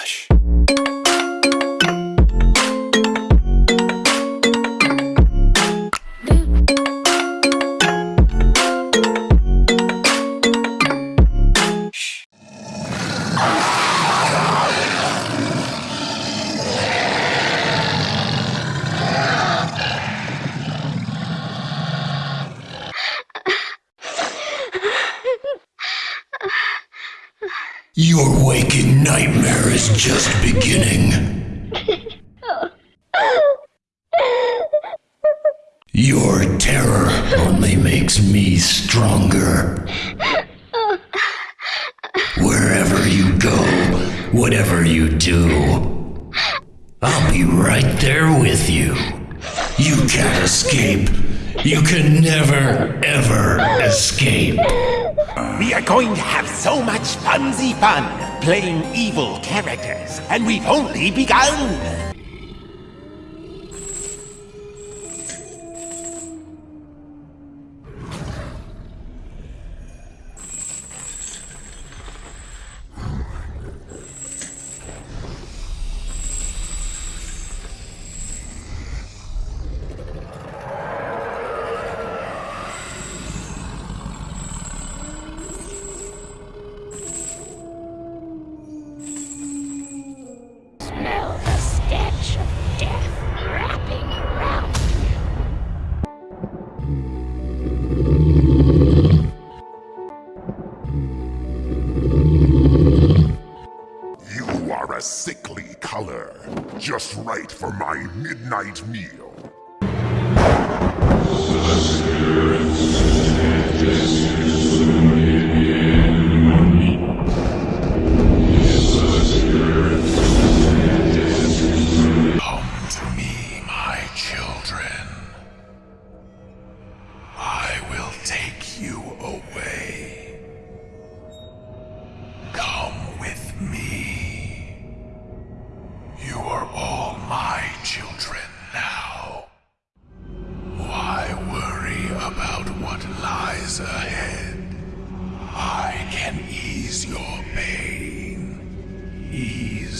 Relaxa. Your waking nightmare is just beginning. Your terror only makes me stronger. Wherever you go, whatever you do, I'll be right there with you. You can't escape. You can never, ever escape. We are going to have so much funsy fun playing evil characters, and we've only begun! You are a sickly color, just right for my midnight meal.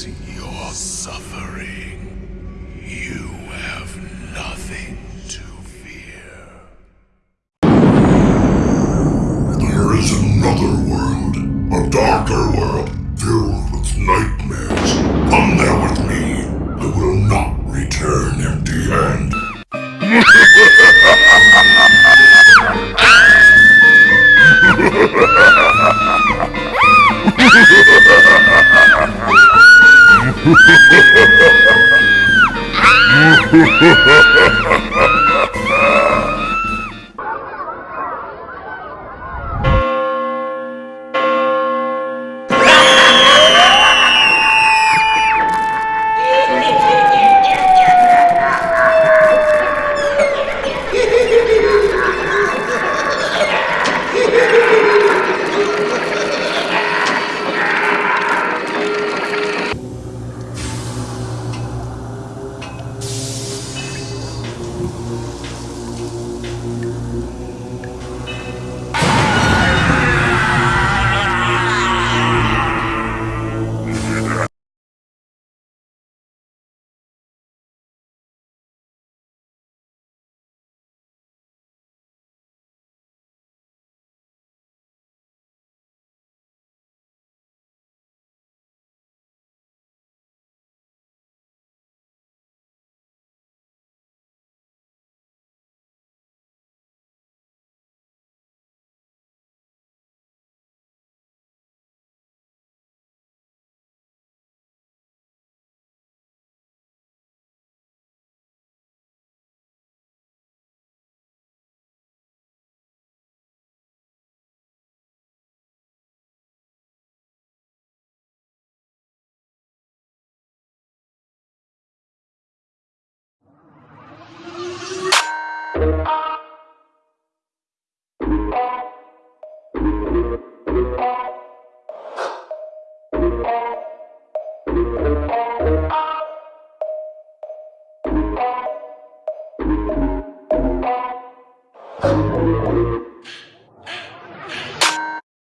Your suffering. You have nothing Ha ha ha ha ha!